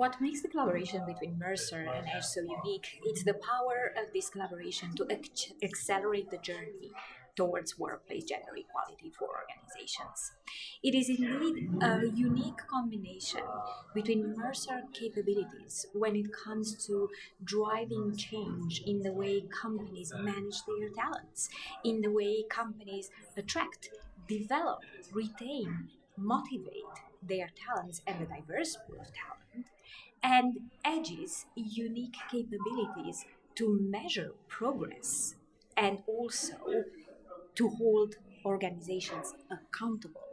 What makes the collaboration between Mercer and Edge so unique is the power of this collaboration to ac- accelerate the journey towards workplace gender equality for organizations. It is indeed a unique combination between Mercer capabilities when it comes to driving change in the way companies manage their talents, in the way companies attract, develop, retain, motivate their talents and the diverse pool of talent, and Edge's unique capabilities to measure progress and also to hold organizations accountable